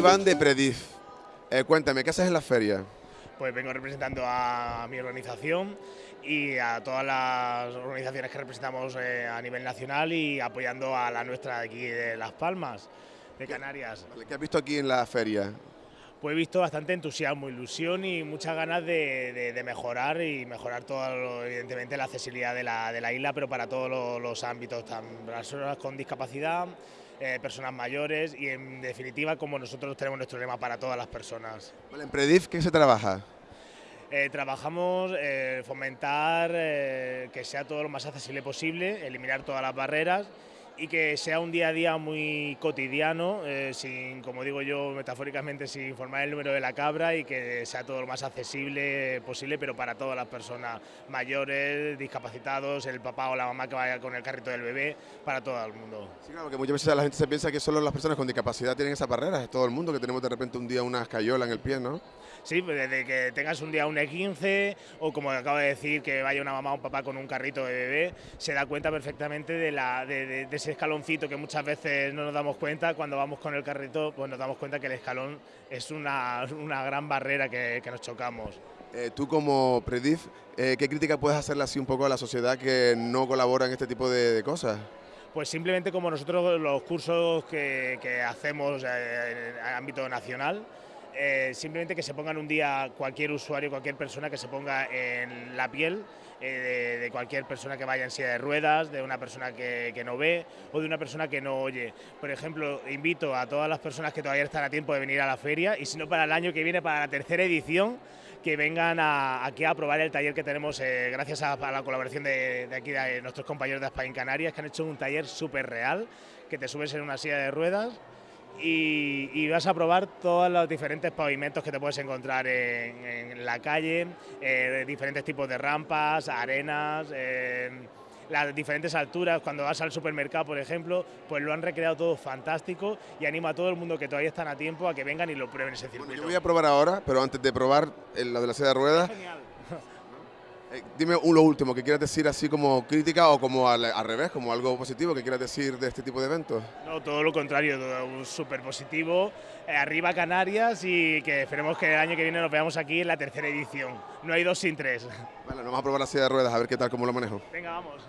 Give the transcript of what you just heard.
Iván de Predif. Eh, cuéntame, ¿qué haces en la feria? Pues vengo representando a mi organización y a todas las organizaciones que representamos eh, a nivel nacional y apoyando a la nuestra de aquí de Las Palmas, de Canarias. ¿Qué has visto aquí en la feria? Pues he visto bastante entusiasmo, ilusión y muchas ganas de, mejorar y mejorar todo, evidentemente, la accesibilidad de la, de la isla, pero para todos los, ámbitos, personas con discapacidad, eh, personas mayores y en definitiva como nosotros tenemos nuestro lema para todas las personas. ¿En Predif qué se trabaja? Eh, trabajamos eh, fomentar que sea todo lo más accesible posible, eliminar todas las barreras y que sea un día a día muy cotidiano, eh, sin, como digo yo metafóricamente, sin formar el número de la cabra y que sea todo lo más accesible posible, pero para todas las personas mayores, discapacitados, el papá o la mamá que vaya con el carrito del bebé, para todo el mundo. Sí, claro, que muchas veces la gente se piensa que solo las personas con discapacidad tienen esas barreras, es todo el mundo que tenemos de repente un día una escayola en el pie, ¿no? Sí, pues desde que tengas un día un E15 o como acabo de decir, que vaya una mamá o un papá con un carrito de bebé, se da cuenta perfectamente de, la, de, ese escaloncito que muchas veces no nos damos cuenta, cuando vamos con el carrito pues nos damos cuenta que el escalón es una, una gran barrera que, que nos chocamos. Eh, tú como Predif, eh, ¿qué crítica puedes hacerle así un poco a la sociedad que no colabora en este tipo de, cosas? Pues simplemente como nosotros los cursos que, que hacemos eh, en ámbito nacional, eh, simplemente que se pongan un día cualquier usuario, cualquier persona que se ponga en la piel eh, de, cualquier persona que vaya en silla de ruedas, de una persona que, no ve o de una persona que no oye. Por ejemplo, invito a todas las personas que todavía están a tiempo de venir a la feria y si no para el año que viene, para la tercera edición, que vengan aquí a probar el taller que tenemos eh, gracias a, la colaboración de, aquí de nuestros compañeros de España Canarias que han hecho un taller súper real, que te subes en una silla de ruedas y, vas a probar todos los diferentes pavimentos que te puedes encontrar en, la calle, eh, diferentes tipos de rampas, arenas, eh, las diferentes alturas, cuando vas al supermercado, por ejemplo, pues lo han recreado todo fantástico y animo a todo el mundo que todavía están a tiempo a que vengan y lo prueben ese circuito. yo voy a probar ahora, pero antes de probar la de la silla de ruedas, eh, dime lo último, que quieras decir así como crítica o como al, revés, como algo positivo que quieras decir de este tipo de eventos. No, todo lo contrario, todo súper positivo. Eh, arriba Canarias y que esperemos que el año que viene nos veamos aquí en la tercera edición. No hay dos sin tres. Bueno, vamos a probar la silla de ruedas, a ver qué tal, cómo lo manejo. Venga, vamos.